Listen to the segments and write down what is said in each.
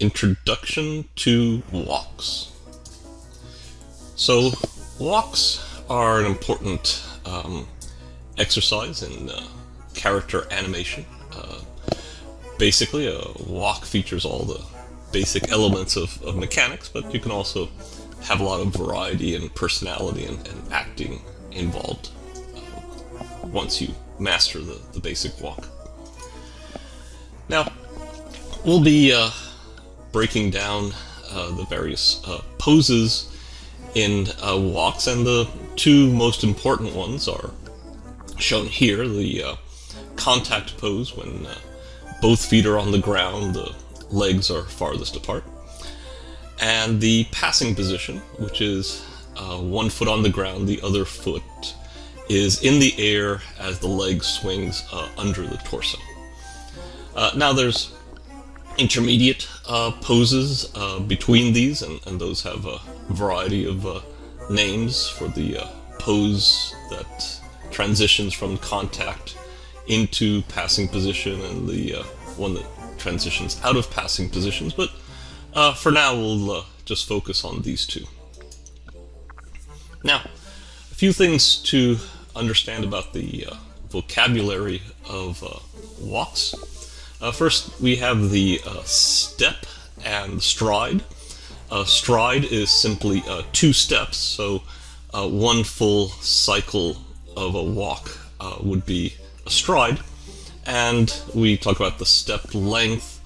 Introduction to Walks. So, walks are an important um, exercise in uh, character animation. Uh, basically, a walk features all the basic elements of, of, mechanics, but you can also have a lot of variety and personality and, and acting involved uh, once you master the, the basic walk. Now, we'll be uh, breaking down uh, the various uh, poses in uh, walks, and the two most important ones are shown here. The uh, contact pose, when uh, both feet are on the ground, the legs are farthest apart, and the passing position, which is one foot on the ground, the other foot is in the air as the leg swings under the torso. now there's intermediate uh, poses uh, between these, and, and, those have a variety of uh, names for the uh, pose that transitions from contact into passing position and the uh, one that transitions out of passing positions, but uh, for now we'll just focus on these two. Now, a few things to understand about the vocabulary of walks. Uh, first, we have the uh, step and stride. Uh, stride is simply uh, two steps, so uh, one full cycle of a walk uh, would be a stride. And we talk about the step length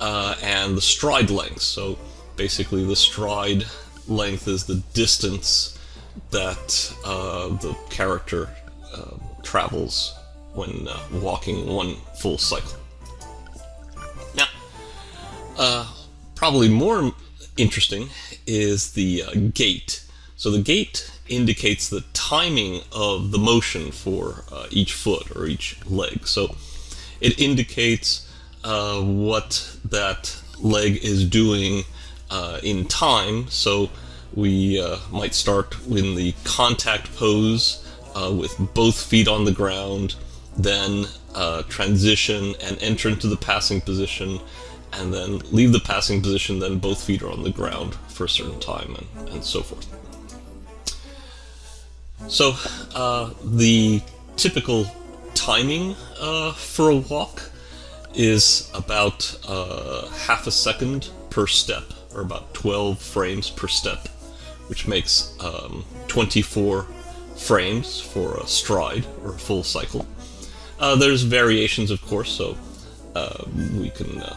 and the stride length. So basically, the stride length is the distance that the character travels when walking one full cycle. Uh, probably more interesting is the uh, gait. So the gait indicates the timing of the motion for uh, each foot or each leg. So it indicates uh, what that leg is doing uh, in time. So we uh, might start in the contact pose with both feet on the ground, then transition and enter into the passing position, and then leave the passing position, then both feet are on the ground for a certain time, and, and so forth. So, uh, the typical timing uh, for a walk is about uh, half a second per step, or about 12 frames per step, which makes um, 24 frames for a stride, or a full cycle. Uh, there's variations, of course, so uh, we can uh,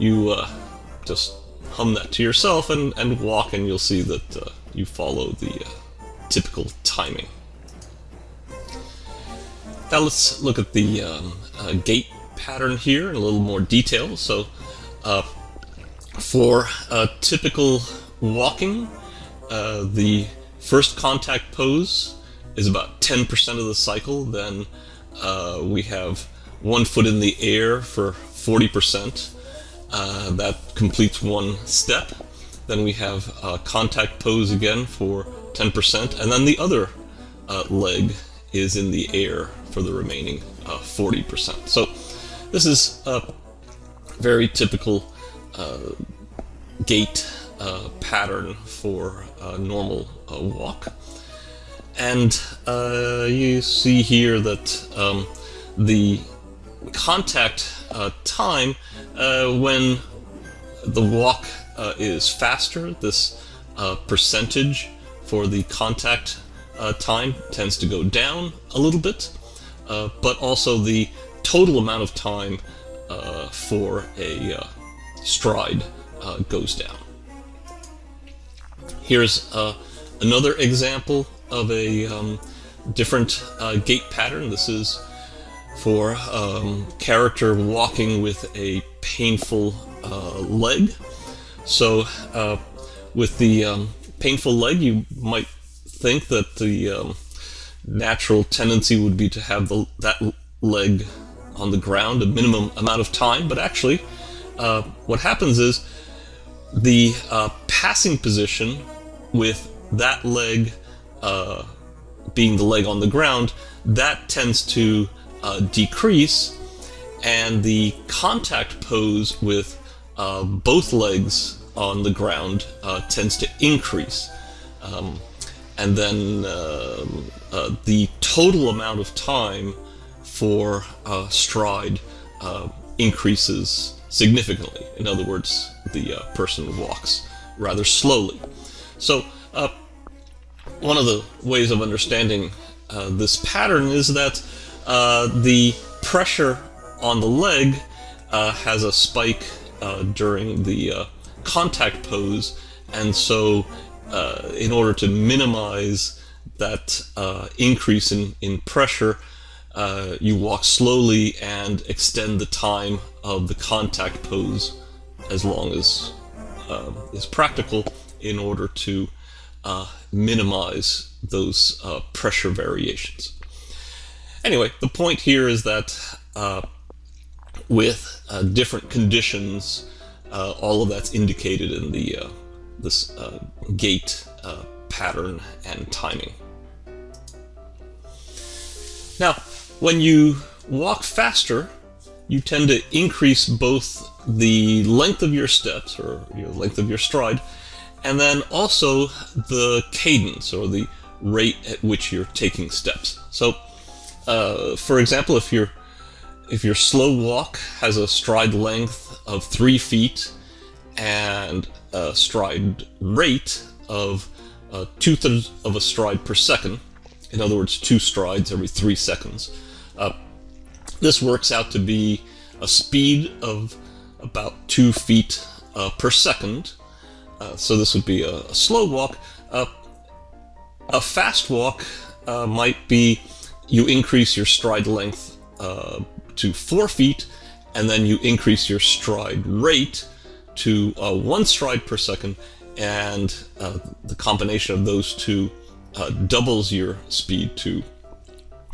you uh, just hum that to yourself and, and walk and you'll see that uh, you follow the uh, typical timing. Now let's look at the um, uh, gait pattern here in a little more detail. So uh, for typical walking, uh, the first contact pose is about 10% of the cycle. Then we have one foot in the air for 40%. Uh, that completes one step. Then we have uh, contact pose again for 10%, and then the other uh, leg is in the air for the remaining 40%. Uh, so this is a very typical uh, gait pattern for a normal walk. And you see here that um, the contact uh, time uh, when the walk uh, is faster, this uh, percentage for the contact uh, time tends to go down a little bit, uh, but also the total amount of time for a stride goes down. Here's another example of a um, different gait pattern. This is for um, character walking with a painful uh, leg. So, uh, with the um, painful leg, you might think that the um, natural tendency would be to have the, that leg on the ground a minimum amount of time, but actually, uh, what happens is the uh, passing position with that leg uh, being the leg on the ground, that tends to uh, decrease, and the contact pose with uh, both legs on the ground uh, tends to increase. Um, and then um, uh, the total amount of time for uh, stride increases significantly. In other words, the person walks rather slowly. So, one of the ways of understanding uh, this pattern is that the pressure on the leg has a spike during the contact pose, and so in order to minimize that uh, increase in, in pressure, uh, you walk slowly and extend the time of the contact pose as long as um, is practical in order to uh, minimize those uh, pressure variations. Anyway, the point here is that uh, with uh, different conditions, all of that's indicated in the this gait pattern and timing. Now, when you walk faster, you tend to increase both the length of your steps, or your length of your stride, and then also the cadence, or the rate at which you're taking steps. So, uh, for example, if your if your slow walk has a stride length of three feet and a stride rate of uh, two thirds of a stride per second, in other words, two strides every three seconds. Uh, this works out to be a speed of about two feet uh, per second. Uh, so this would be a, a slow walk. A fast walk might be you increase your stride length uh, to four feet, and then you increase your stride rate to one stride per second, and the combination of those two uh, doubles your speed to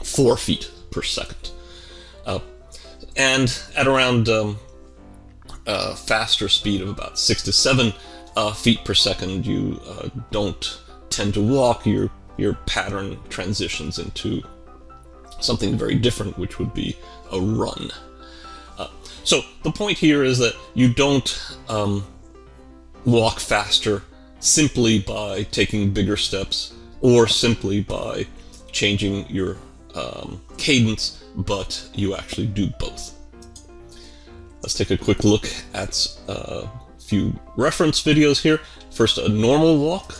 four feet per second. Uh, and at around um, a faster speed of about six to seven uh, feet per second, you uh, don't tend to walk. Your your pattern transitions into something very different, which would be a run. Uh, so the point here is that you don't um, walk faster simply by taking bigger steps or simply by changing your um, cadence, but you actually do both. Let's take a quick look at a few reference videos here. First, a normal walk.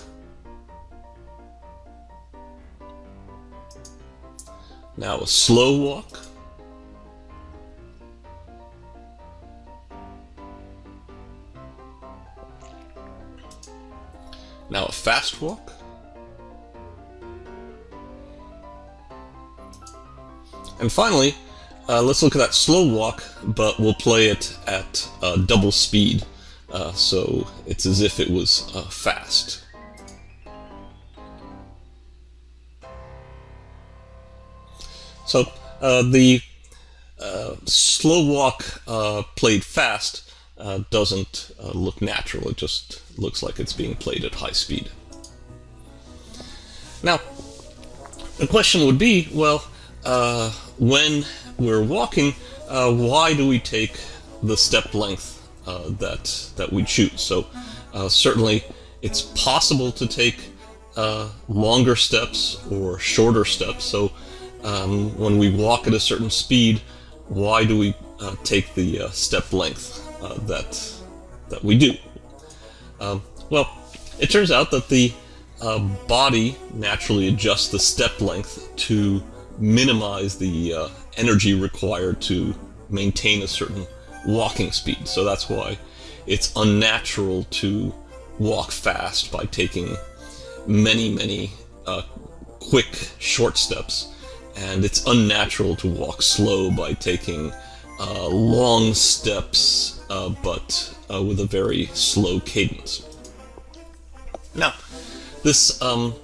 Now a slow walk. Now a fast walk. And finally, uh, let's look at that slow walk, but we'll play it at uh, double speed, uh, so it's as if it was uh, fast. So uh, the uh, slow walk played fast doesn't look natural, it just looks like it's being played at high speed. Now, the question would be, well, uh, when we're walking, uh, why do we take the step length uh, that that we choose? So uh, certainly, it's possible to take uh, longer steps or shorter steps. So um, when we walk at a certain speed, why do we uh, take the step length that that we do? Um, well, it turns out that the body naturally adjusts the step length to minimize the uh, energy required to maintain a certain walking speed. So that's why it's unnatural to walk fast by taking many, many uh, quick, short steps. And it's unnatural to walk slow by taking uh, long steps, uh, but uh, with a very slow cadence. Now, this um,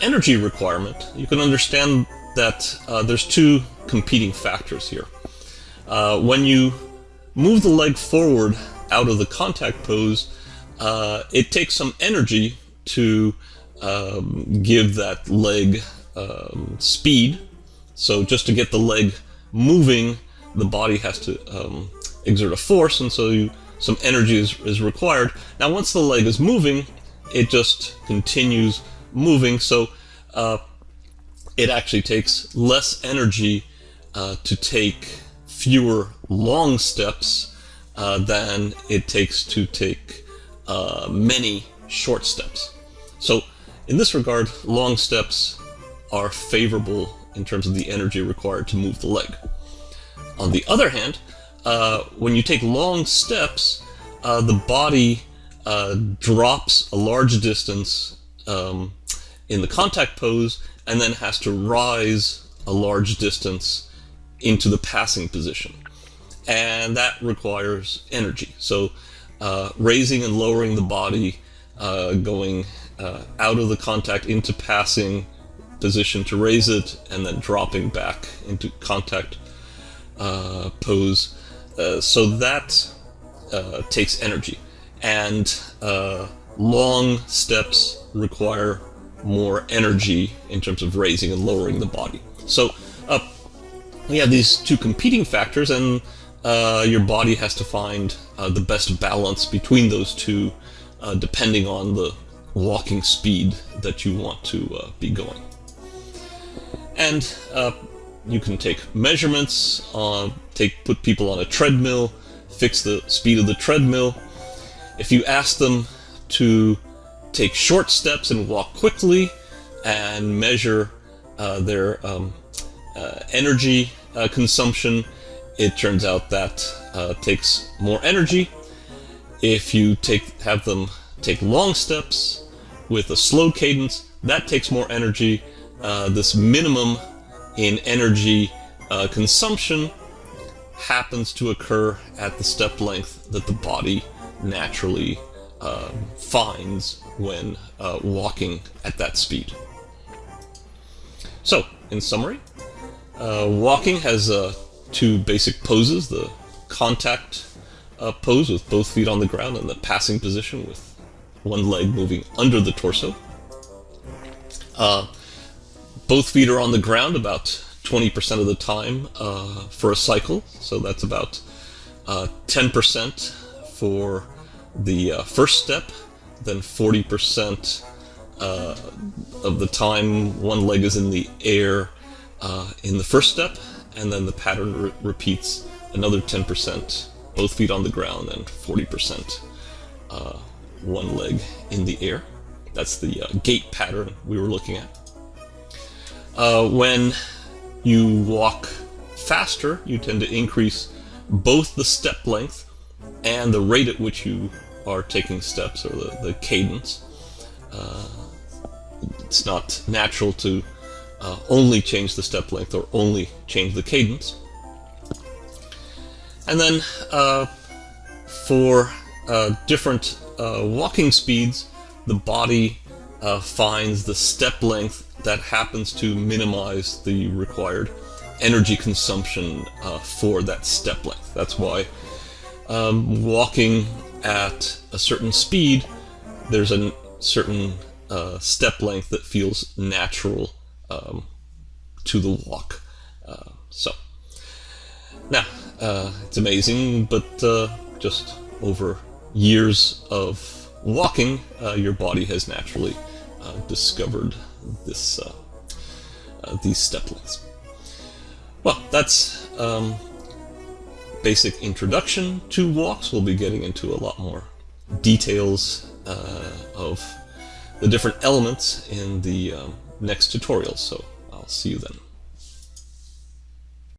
energy requirement, you can understand that uh, there's two competing factors here. Uh, when you move the leg forward out of the contact pose, uh, it takes some energy to um, give that leg um, speed. So just to get the leg moving, the body has to um, exert a force, and so you, some energy is, is required. Now, once the leg is moving, it just continues moving, so uh, it actually takes less energy uh, to take fewer long steps uh, than it takes to take uh, many short steps. So, in this regard, long steps are favorable in terms of the energy required to move the leg. On the other hand, uh, when you take long steps, uh, the body uh, drops a large distance um, in the contact pose and then has to rise a large distance into the passing position. And that requires energy. So uh, raising and lowering the body, uh, going uh, out of the contact into passing position to raise it, and then dropping back into contact uh, pose. Uh, so that uh, takes energy. And long steps require more energy in terms of raising and lowering the body. So uh, we have these two competing factors, and uh, your body has to find uh, the best balance between those two, uh, depending on the walking speed that you want to uh, be going. And uh, you can take measurements, take put people on a treadmill, fix the speed of the treadmill. If you ask them to take short steps and walk quickly and measure uh, their um, uh, energy uh, consumption, it turns out that uh, takes more energy. If you take have them take long steps with a slow cadence, that takes more energy. Uh, this minimum in energy uh, consumption happens to occur at the step length that the body naturally uh, finds when uh, walking at that speed. So, in summary, uh, walking has two basic poses, the contact pose with both feet on the ground and the passing position with one leg moving under the torso. Uh, both feet are on the ground about 20% of the time for a cycle, so that's about 10% for the uh, first step, then 40% uh, of the time one leg is in the air uh, in the first step, and then the pattern re repeats another 10%, both feet on the ground, and 40% uh, one leg in the air. That's the uh, gait pattern we were looking at. Uh, when you walk faster, you tend to increase both the step length and the rate at which you are taking steps or the, the cadence. Uh, it's not natural to uh, only change the step length or only change the cadence. And then uh, for uh, different uh, walking speeds, the body uh, finds the step length that happens to minimize the required energy consumption for that step length. That's why um, walking at a certain speed, there's a certain uh, step length that feels natural um, to the walk. Uh, so, now, uh, it's amazing, but uh, just over years of walking, uh, your body has naturally uh, discovered this these step lengths. Well, that's um, basic introduction to walks. We'll be getting into a lot more details uh, of the different elements in the um, next tutorial, so I'll see you then.